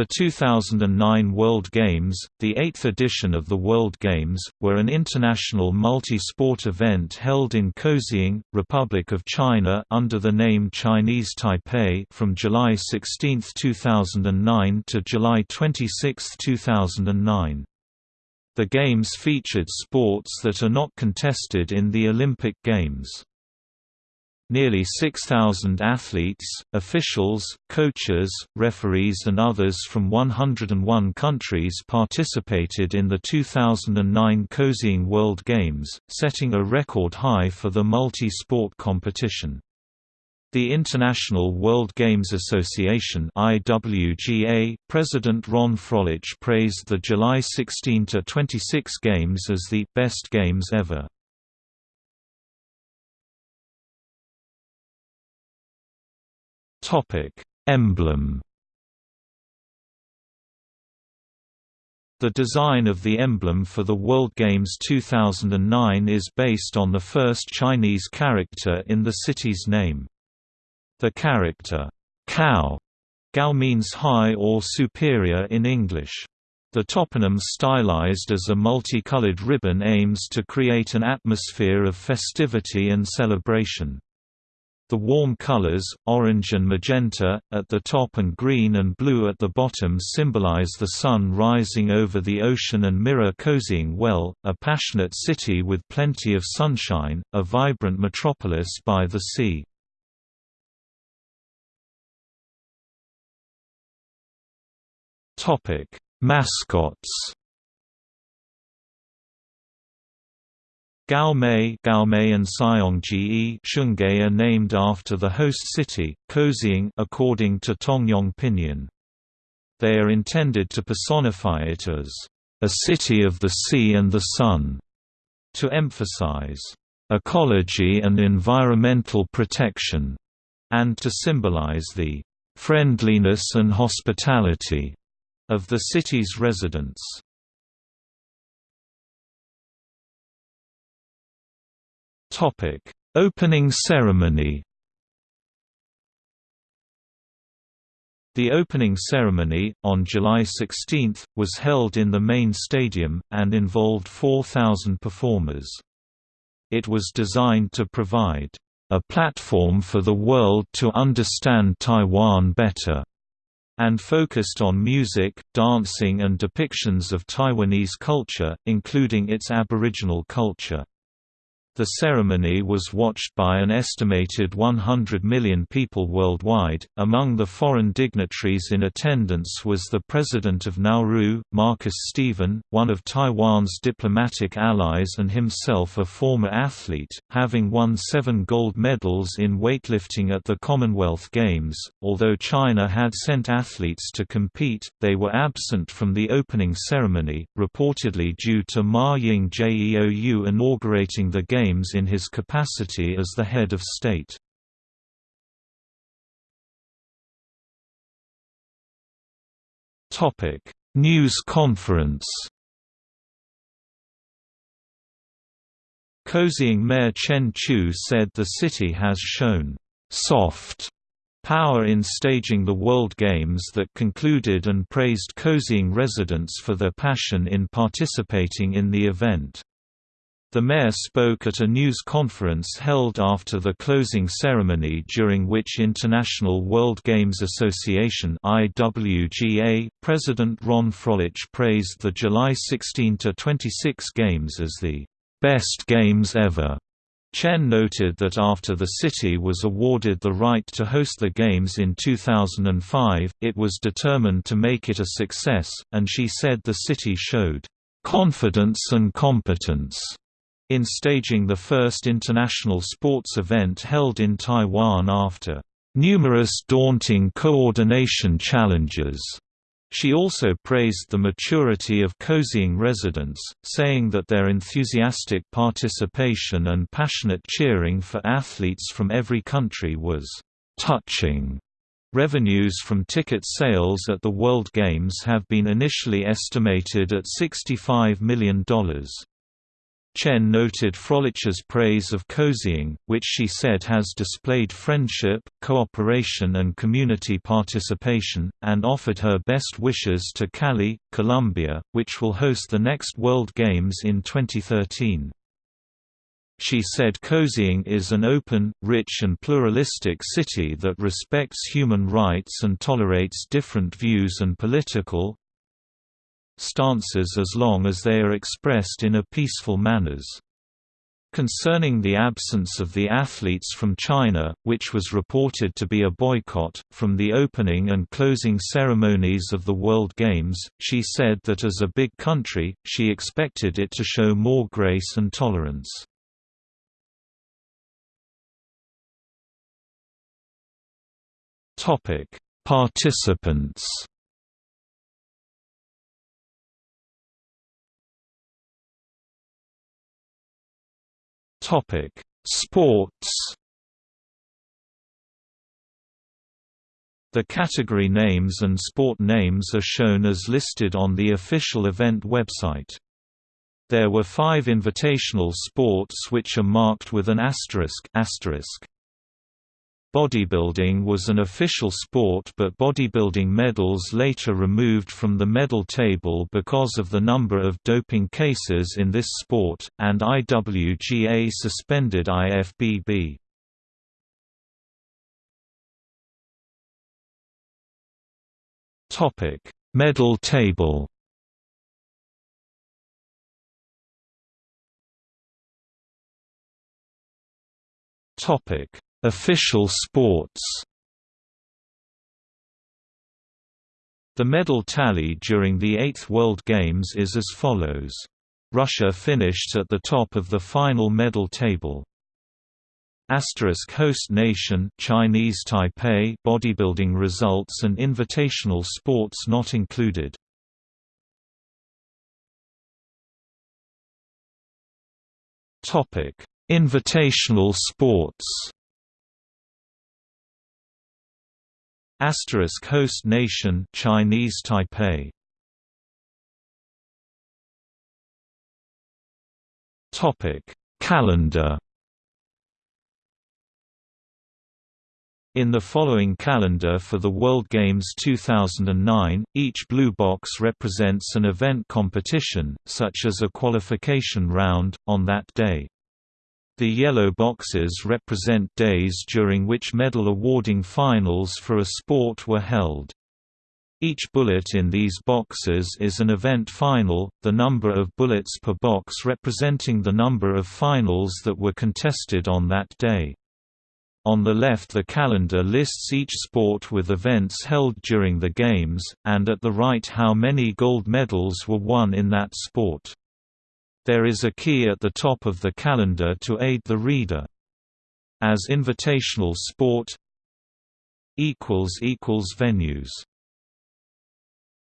The 2009 World Games, the eighth edition of the World Games, were an international multi-sport event held in Kaohsiung, Republic of China under the name Chinese Taipei from July 16, 2009 to July 26, 2009. The Games featured sports that are not contested in the Olympic Games. Nearly 6,000 athletes, officials, coaches, referees and others from 101 countries participated in the 2009 Kaohsiung World Games, setting a record high for the multi-sport competition. The International World Games Association IWGA, President Ron Froehlich praised the July 16–26 Games as the «best games ever». Topic: Emblem. The design of the emblem for the World Games 2009 is based on the first Chinese character in the city's name. The character, cow, Gao means high or superior in English. The toponym stylized as a multicolored ribbon aims to create an atmosphere of festivity and celebration. The warm colors, orange and magenta, at the top and green and blue at the bottom symbolize the sun rising over the ocean and mirror Kaohsiung well, a passionate city with plenty of sunshine, a vibrant metropolis by the sea. Mascots Gaomei, Gaomei and Xiongji Shungay are named after the host city, Kaohsiung according to Tongyong Pinyin. They are intended to personify it as a city of the sea and the sun, to emphasize ecology and environmental protection, and to symbolize the friendliness and hospitality of the city's residents. Topic: Opening ceremony. The opening ceremony, on July 16, was held in the main stadium, and involved 4,000 performers. It was designed to provide a platform for the world to understand Taiwan better, and focused on music, dancing and depictions of Taiwanese culture, including its Aboriginal culture. The ceremony was watched by an estimated 100 million people worldwide. Among the foreign dignitaries in attendance was the President of Nauru, Marcus Stephen, one of Taiwan's diplomatic allies and himself a former athlete, having won seven gold medals in weightlifting at the Commonwealth Games. Although China had sent athletes to compete, they were absent from the opening ceremony, reportedly due to Ma Ying-jeou inaugurating the Games Games in his capacity as the head of state. News conference Kaohsiung Mayor Chen Chu said the city has shown «soft» power in staging the World Games that concluded and praised Kaohsiung residents for their passion in participating in the event. The mayor spoke at a news conference held after the closing ceremony during which International World Games Association IWGA, President Ron Froehlich praised the July 16–26 Games as the "...best games ever." Chen noted that after the city was awarded the right to host the Games in 2005, it was determined to make it a success, and she said the city showed "...confidence and competence." In staging the first international sports event held in Taiwan after numerous daunting coordination challenges. She also praised the maturity of Kaohsiung residents, saying that their enthusiastic participation and passionate cheering for athletes from every country was touching. Revenues from ticket sales at the World Games have been initially estimated at $65 million. Chen noted Froehlich's praise of Kaohsiung, which she said has displayed friendship, cooperation and community participation, and offered her best wishes to Cali, Colombia, which will host the next World Games in 2013. She said Kaohsiung is an open, rich and pluralistic city that respects human rights and tolerates different views and political, stances as long as they are expressed in a peaceful manners. Concerning the absence of the athletes from China, which was reported to be a boycott, from the opening and closing ceremonies of the World Games, she said that as a big country, she expected it to show more grace and tolerance. Participants Topic: Sports. The category names and sport names are shown as listed on the official event website. There were five invitational sports which are marked with an asterisk, asterisk. Bodybuilding was an official sport but bodybuilding medals later removed from the medal table because of the number of doping cases in this sport, and IWGA suspended IFBB. Medal table Topic Official sports The medal tally during the Eighth World Games is as follows. Russia finished at the top of the final medal table. Asterisk host nation Chinese Taipei bodybuilding results and invitational sports not included. Topic: Invitational sports. Asterisk host nation Chinese Taipei. Topic Calendar In the following calendar for the World Games 2009, each blue box represents an event competition, such as a qualification round, on that day. The yellow boxes represent days during which medal awarding finals for a sport were held. Each bullet in these boxes is an event final, the number of bullets per box representing the number of finals that were contested on that day. On the left the calendar lists each sport with events held during the Games, and at the right how many gold medals were won in that sport. There is a key at the top of the calendar to aid the reader. As invitational sport Venues